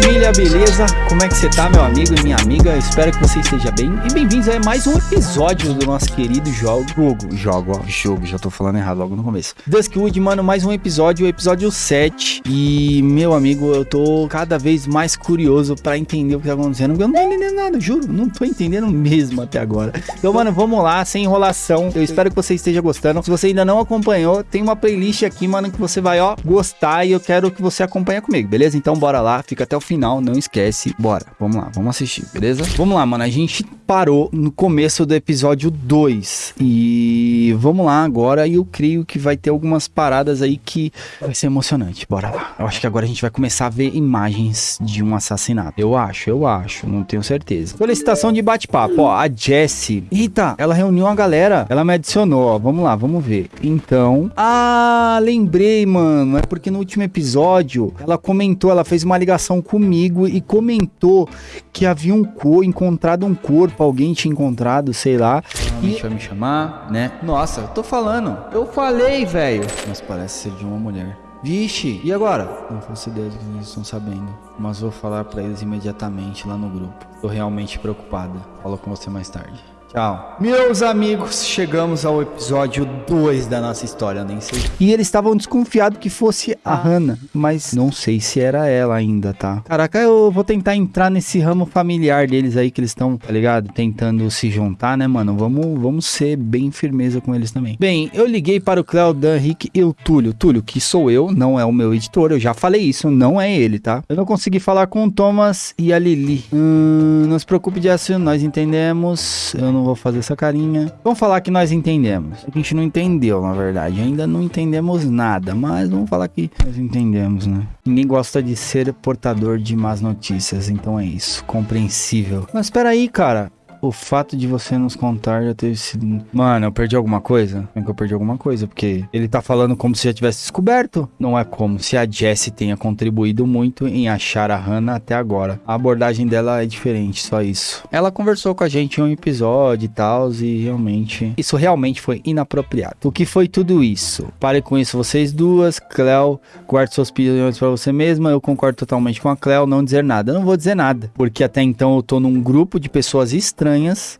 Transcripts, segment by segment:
família, beleza? Como é que você tá, meu amigo e minha amiga? Espero que você esteja bem. E bem-vindos a mais um episódio do nosso querido jogo. Jogo, jogo, ó, jogo, já tô falando errado logo no começo. Duskwood, mano, mais um episódio, o episódio 7. E, meu amigo, eu tô cada vez mais curioso pra entender o que tá acontecendo, porque eu não tô entendendo nada, juro, não tô entendendo mesmo até agora. Então, mano, vamos lá, sem enrolação. Eu espero que você esteja gostando. Se você ainda não acompanhou, tem uma playlist aqui, mano, que você vai, ó, gostar e eu quero que você acompanhe comigo, beleza? Então, bora lá, fica até o final, não esquece. Bora, vamos lá, vamos assistir, beleza? Vamos lá, mano, a gente parou no começo do episódio 2 e vamos lá agora e eu creio que vai ter algumas paradas aí que vai ser emocionante. Bora lá. Eu acho que agora a gente vai começar a ver imagens de um assassinato. Eu acho, eu acho, não tenho certeza. Solicitação de bate-papo, ó, a Jessie. Eita, ela reuniu a galera, ela me adicionou, ó, vamos lá, vamos ver. Então, ah, lembrei, mano, é porque no último episódio ela comentou, ela fez uma ligação comigo e comentou que havia um corpo, encontrado um corpo, alguém tinha encontrado, sei lá. E vai me chamar, né? Nossa, eu tô falando. Eu falei, velho. Mas parece ser de uma mulher. Vixe, e agora? Não faço ideia do que eles estão sabendo, mas vou falar pra eles imediatamente lá no grupo. Tô realmente preocupada. Falo com você mais tarde. Tchau. Meus amigos, chegamos ao episódio 2 da nossa história, nem sei. E eles estavam desconfiados que fosse a Hannah, mas não sei se era ela ainda, tá? Caraca, eu vou tentar entrar nesse ramo familiar deles aí que eles estão, tá ligado? Tentando se juntar, né, mano? Vamos, vamos ser bem firmeza com eles também. Bem, eu liguei para o Cléo, Dan, Rick e o Túlio. Túlio, que sou eu, não é o meu editor, eu já falei isso, não é ele, tá? Eu não consegui falar com o Thomas e a Lili. Hum, não se preocupe de assim, nós entendemos. Eu não vou fazer essa carinha. Vamos falar que nós entendemos. A gente não entendeu, na verdade. Ainda não entendemos nada, mas vamos falar que nós entendemos, né? Ninguém gosta de ser portador de más notícias, então é isso. Compreensível. Mas espera aí, cara. O fato de você nos contar já ter sido. Mano, eu perdi alguma coisa? É que eu perdi alguma coisa, porque ele tá falando como se já tivesse descoberto. Não é como se a Jessie tenha contribuído muito em achar a Hannah até agora. A abordagem dela é diferente, só isso. Ela conversou com a gente em um episódio e tal, e realmente. Isso realmente foi inapropriado. O que foi tudo isso? Pare com isso, vocês duas. Cleo, guarde suas opiniões pra você mesma. Eu concordo totalmente com a Cleo, não dizer nada. Eu não vou dizer nada, porque até então eu tô num grupo de pessoas estranhas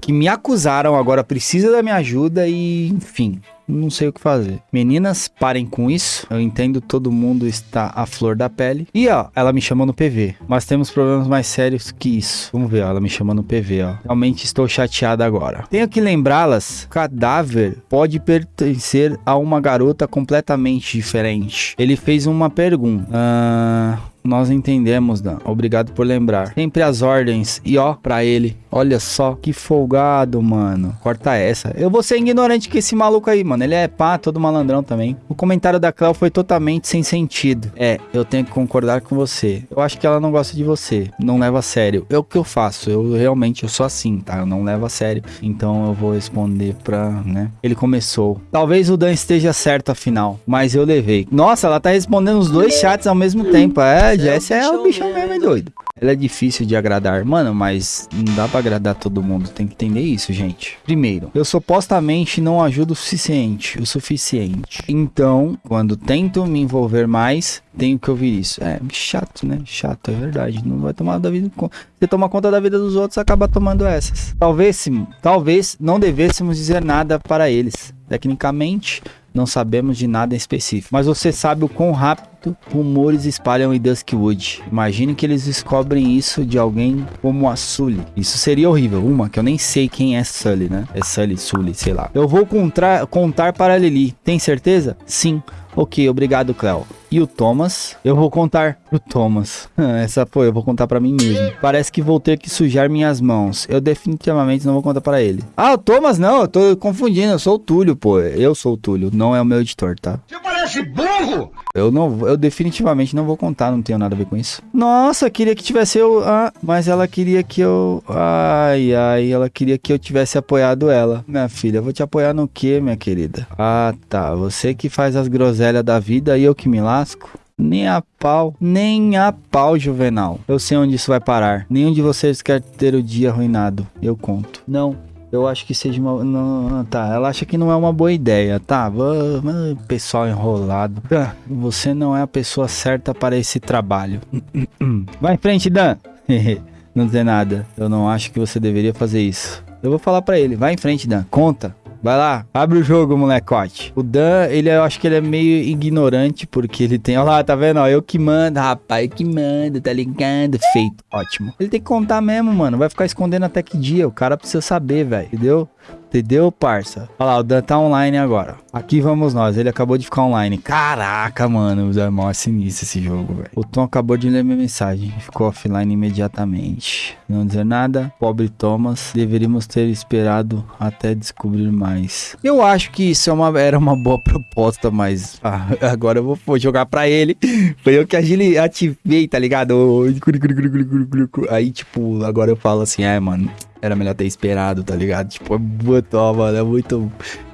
que me acusaram, agora precisa da minha ajuda e, enfim, não sei o que fazer. Meninas, parem com isso. Eu entendo, todo mundo está à flor da pele. E ó, ela me chamou no PV. Mas temos problemas mais sérios que isso. Vamos ver, ó, ela me chamou no PV, ó. Realmente estou chateada agora. Tenho que lembrá-las: cadáver pode pertencer a uma garota completamente diferente. Ele fez uma pergunta. Ah. Nós entendemos, Dan. Obrigado por lembrar. Sempre as ordens. E ó, pra ele. Olha só, que folgado, mano. Corta essa. Eu vou ser ignorante com esse maluco aí, mano. Ele é pá, todo malandrão também. O comentário da Cléo foi totalmente sem sentido. É, eu tenho que concordar com você. Eu acho que ela não gosta de você. Não leva a sério. É o que eu faço. Eu realmente, eu sou assim, tá? Eu não levo a sério. Então eu vou responder pra, né? Ele começou. Talvez o Dan esteja certo afinal. Mas eu levei. Nossa, ela tá respondendo os dois chats ao mesmo tempo. É, Jess é o bichão mesmo, é doido. Ela é difícil de agradar. Mano, mas não dá pra agradar todo mundo. Tem que entender isso, gente. Primeiro, eu supostamente não ajudo o suficiente. O suficiente. Então, quando tento me envolver mais, tenho que ouvir isso. É chato, né? Chato, é verdade. Não vai tomar da vida. Você toma conta da vida dos outros, acaba tomando essas. Talvez, talvez não devêssemos dizer nada para eles. Tecnicamente, não sabemos de nada em específico. Mas você sabe o quão rápido rumores espalham em Duskwood. Imagine que eles descobrem isso de alguém como a Sully. Isso seria horrível. Uma, que eu nem sei quem é Sully, né? É Sully, Sully, sei lá. Eu vou contar, para Lili. Tem certeza? Sim. Ok, obrigado, Cleo. E o Thomas? Eu vou contar pro Thomas. Essa foi, eu vou contar para mim mesmo. Parece que vou ter que sujar minhas mãos. Eu definitivamente não vou contar para ele. Ah, o Thomas não, eu tô confundindo. Eu sou o Túlio, pô. Eu sou o Túlio, não é o meu editor, tá? Você parece burro! Eu não, eu definitivamente não vou contar, não tenho nada a ver com isso. Nossa, queria que tivesse eu, ah, mas ela queria que eu, ai, ai, ela queria que eu tivesse apoiado ela. Minha filha, eu vou te apoiar no quê, minha querida? Ah, tá, você que faz as groselhas da vida e eu que me lasco. Nem a pau, nem a pau, Juvenal. Eu sei onde isso vai parar. Nenhum de vocês quer ter o dia arruinado. Eu conto. Não, Eu acho que seja uma. Não, tá, ela acha que não é uma boa ideia, tá? Pessoal enrolado. Dan, você não é a pessoa certa para esse trabalho. Vai em frente, Dan. não dizer nada. Eu não acho que você deveria fazer isso. Eu vou falar para ele. Vai em frente, Dan. Conta. Vai lá, abre o jogo, molecote. O Dan, ele eu acho que ele é meio ignorante, porque ele tem. Olha lá, tá vendo? Eu que mando, rapaz, eu que mando, tá ligado? Feito. Ótimo. Ele tem que contar mesmo, mano. Vai ficar escondendo até que dia. O cara precisa saber, velho. Entendeu? Entendeu, parça? Olha lá, o Dan tá online agora. Aqui vamos nós. Ele acabou de ficar online. Caraca, mano. É mó sinistro esse jogo, velho. O Tom acabou de ler minha mensagem. Ficou offline imediatamente. Não dizer nada. Pobre Thomas. Deveríamos ter esperado até descobrir mais. Eu acho que isso é uma, era uma boa proposta, mas ah, agora eu vou, vou, jogar pra ele. Foi eu que ativei, tá ligado? Aí, tipo, agora eu falo assim, é, mano era melhor ter esperado, tá ligado? Tipo, é muito, ó, mano, é muito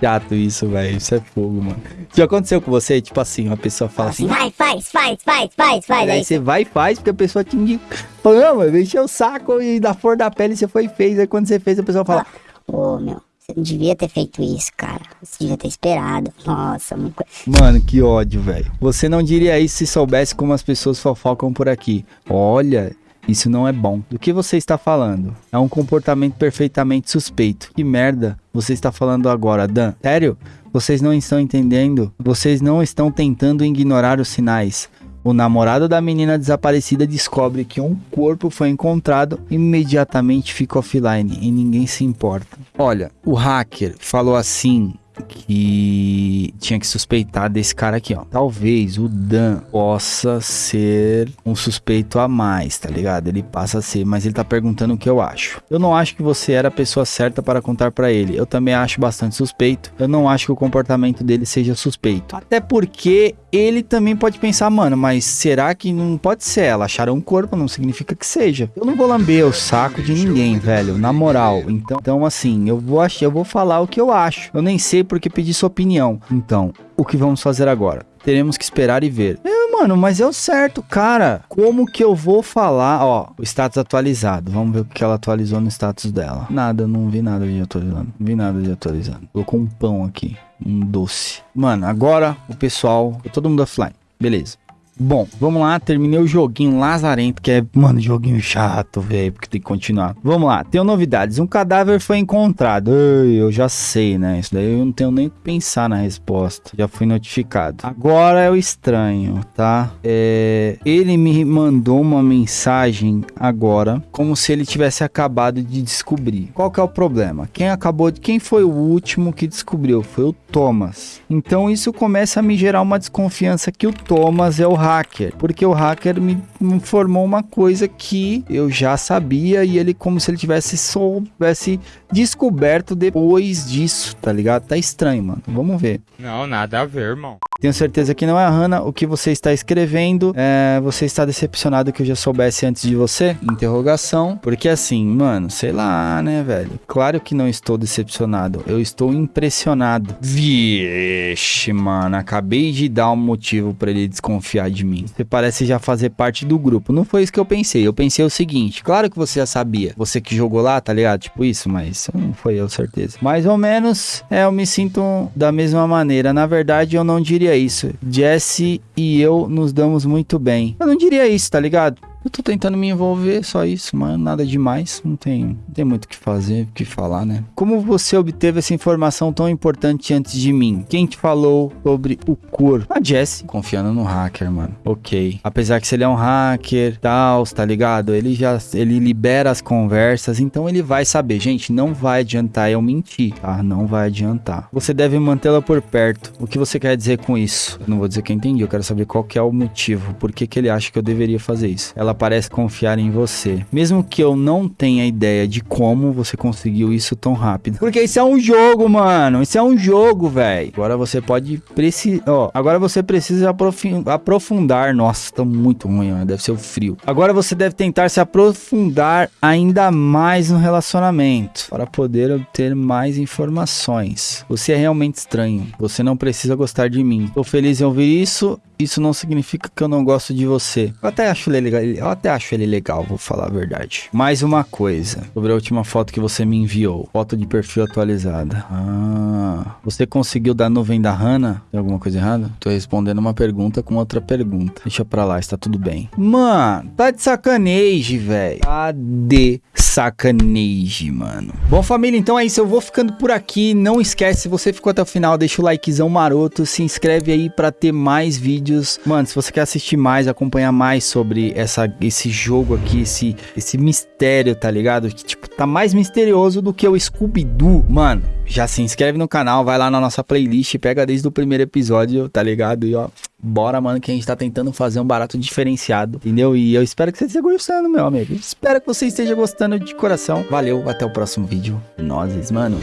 chato isso, velho. Isso é fogo, mano. Já aconteceu com você? Tipo assim, uma pessoa fala assim... Vai, faz, faz, faz, faz, faz. Aí você vai e faz, porque a pessoa te indica. Fala, não, mano, encheu o saco e da flor da pele você foi e fez. Aí quando você fez, a pessoa fala... Ô, oh, meu... Você não devia ter feito isso, cara. Você devia ter esperado. Nossa, muito... Mano, que ódio, velho. Você não diria isso se soubesse como as pessoas fofocam por aqui. Olha, isso não é bom. Do que você está falando? É um comportamento perfeitamente suspeito. Que merda você está falando agora, Dan? Sério? Vocês não estão entendendo? Vocês não estão tentando ignorar os sinais. O namorado da menina desaparecida descobre que um corpo foi encontrado e imediatamente fica offline e ninguém se importa. Olha, o hacker falou assim que tinha que suspeitar desse cara aqui, ó. Talvez o Dan possa ser um suspeito a mais, tá ligado? Ele passa a ser, mas ele tá perguntando o que eu acho. Eu não acho que você era a pessoa certa para contar para ele. Eu também acho bastante suspeito. Eu não acho que o comportamento dele seja suspeito. Até porque ele também pode pensar, mano, mas será que não pode ser? Ela acharam um corpo, não significa que seja. Eu não vou lamber o saco de ninguém, velho, na moral. Então, então assim, eu vou achar, eu vou falar o que eu acho. Eu nem sei porque pedir sua opinião. Então, o que vamos fazer agora? Teremos que esperar e ver. É, mano, mas é o certo, cara. Como que eu vou falar? Ó, o status atualizado. Vamos ver o que ela atualizou no status dela. Nada, não vi nada de atualizando. Não vi nada de atualizando. Colocou um pão aqui um doce. Mano, agora o pessoal, todo mundo offline. Beleza. Bom, vamos lá, terminei o joguinho lazarento, que é, mano, joguinho chato, velho, porque tem que continuar. Vamos lá, tenho novidades. Um cadáver foi encontrado. Eu já sei, né? Isso daí eu não tenho nem que pensar na resposta. Já fui notificado. Agora é o estranho, tá? É, ele me mandou uma mensagem agora, como se ele tivesse acabado de descobrir. Qual que é o problema? Quem acabou de... Quem foi o último que descobriu? Foi o Thomas. Então isso começa a me gerar uma desconfiança que o Thomas é o hacker, porque o hacker me informou uma coisa que eu já sabia e ele como se ele tivesse soubesse descoberto depois disso, tá ligado? Tá estranho, mano. Vamos ver. Não, nada a ver, irmão. Tenho certeza que não é a Hannah. O que você está escrevendo, é, você está decepcionado que eu já soubesse antes de você? Interrogação. Porque assim, mano, sei lá, né, velho? Claro que não estou decepcionado. Eu estou impressionado. Vixe, mano. Acabei de dar um motivo para ele desconfiar de Você parece já fazer parte do grupo. Não foi isso que eu pensei. Eu pensei o seguinte: claro que você já sabia. Você que jogou lá, tá ligado? Tipo isso, mas não foi eu, certeza. Mais ou menos, é, eu me sinto da mesma maneira. Na verdade, eu não diria isso. Jesse e eu nos damos muito bem. Eu não diria isso, tá ligado? Eu tô tentando me envolver, só isso, mano. Nada demais. Não tem, tem muito o que fazer, o que falar, né? Como você obteve essa informação tão importante antes de mim? Quem te falou sobre o corpo? A Jess, confiando no hacker, mano. Ok. Apesar que se ele é um hacker, tal, tá ligado? Ele já ele libera as conversas, então ele vai saber. Gente, não vai adiantar eu mentir, tá? Não vai adiantar. Você deve mantê-la por perto. O que você quer dizer com isso? Eu não vou dizer que eu entendi, eu quero saber qual que é o motivo. Por que, que ele acha que eu deveria fazer isso? Ela parece confiar em você. Mesmo que eu não tenha ideia de como você conseguiu isso tão rápido. Porque isso é um jogo, mano. Isso é um jogo, velho. Agora você pode precisar. Ó, agora você precisa aprofundar. Nossa, tá muito ruim, ó. Deve ser o frio. Agora você deve tentar se aprofundar ainda mais no relacionamento para poder obter mais informações. Você é realmente estranho. Você não precisa gostar de mim. Tô feliz em ouvir isso isso não significa que eu não gosto de você. Eu até acho ele legal, eu até acho ele legal, vou falar a verdade. Mais uma coisa, sobre a última foto que você me enviou. Foto de perfil atualizada. Ah, você conseguiu da nuvem da Hannah? Tem alguma coisa errada? Tô respondendo uma pergunta com outra pergunta. Deixa pra lá, está tudo bem. Mano, tá de sacanagem, velho. Tá de sacanagem, mano. Bom, família, então é isso. Eu vou ficando por aqui. Não esquece, se você ficou até o final, deixa o likezão maroto. Se inscreve aí pra ter mais vídeos. Mano, se você quer assistir mais, acompanhar mais sobre essa, esse jogo aqui, esse, esse mistério, tá ligado? Que, tipo, tá mais misterioso do que o Scooby-Doo. Mano, já se inscreve no canal, vai lá na nossa playlist, pega desde o primeiro episódio, tá ligado? E ó, bora, mano, que a gente tá tentando fazer um barato diferenciado, entendeu? E eu espero que você esteja gostando, meu amigo. Espero que você esteja gostando de coração. Valeu, até o próximo vídeo. Nozes, mano.